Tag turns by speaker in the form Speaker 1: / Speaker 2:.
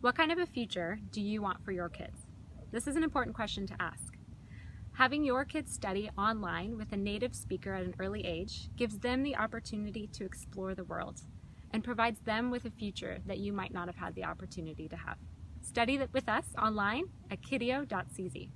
Speaker 1: What kind of a future do you want for your kids? This is an important question to ask. Having your kids study online with a native speaker at an early age gives them the opportunity to explore the world and provides them with a future that you might not have had the opportunity to have. Study with us online at kidio.cz.